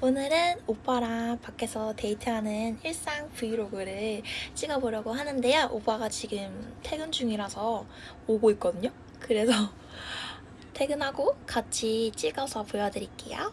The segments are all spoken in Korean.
오늘은 오빠랑 밖에서 데이트하는 일상 브이로그를 찍어보려고 하는데요. 오빠가 지금 퇴근 중이라서 오고 있거든요. 그래서 퇴근하고 같이 찍어서 보여드릴게요.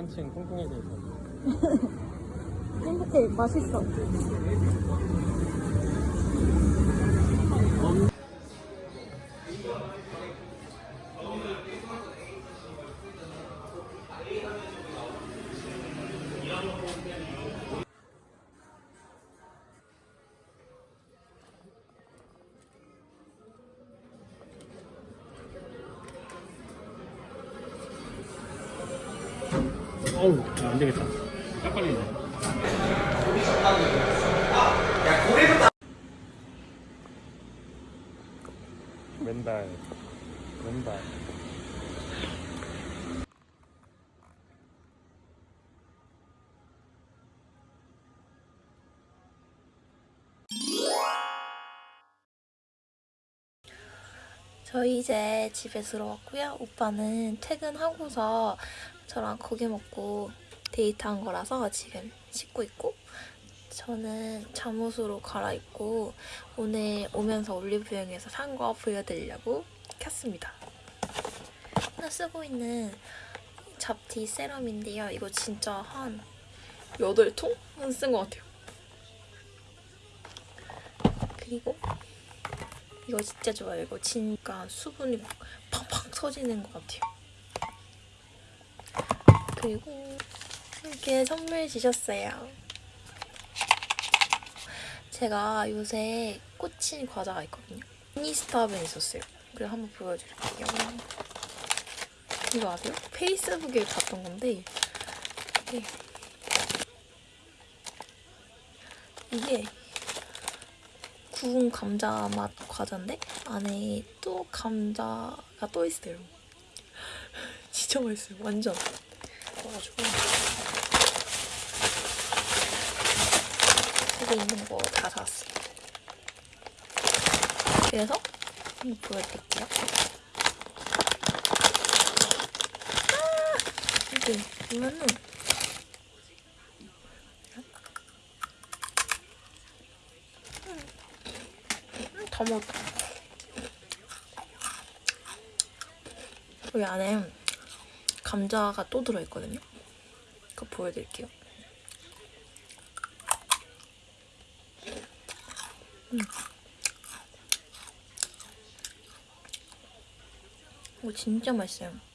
한층 뚱뚱해져 있어. 행복해 맛있어 어우, 안 되겠다. 딱 걸리네. 왼발, 왼발. 저희 이제 집에 들어왔고요. 오빠는 퇴근하고서 저랑 고기 먹고 데이트한 거라서 지금 씻고 있고 저는 잠옷으로 갈아입고 오늘 오면서 올리브영에서 산 거 보여드리려고 켰습니다. 나 쓰고 있는 잡티 세럼인데요. 이거 진짜 한 8통은 쓴 것 같아요. 그리고 이거 진짜 좋아요. 이거 진짜 수분이 막 팡팡 터지는 것 같아요. 그리고 이렇게 선물 주셨어요. 제가 요새 꽂힌 과자가 있거든요. 미니스타벤 있었어요. 그래서 한번 보여드릴게요. 이거 아세요? 페이스북에 봤던 건데 이게 이게 구운 감자 맛 과자인데 안에 또 감자가 또 있어요. 진짜 맛있어요. 완전. 없어가지고 집에 있는 거 다 사왔어요. 그래서 한번 보여드릴게요. 아! 이게 보면은 다 먹었다. 여기 안에 감자가 또 들어있거든요. 그거 보여드릴게요. 음. 이거 진짜 맛있어요.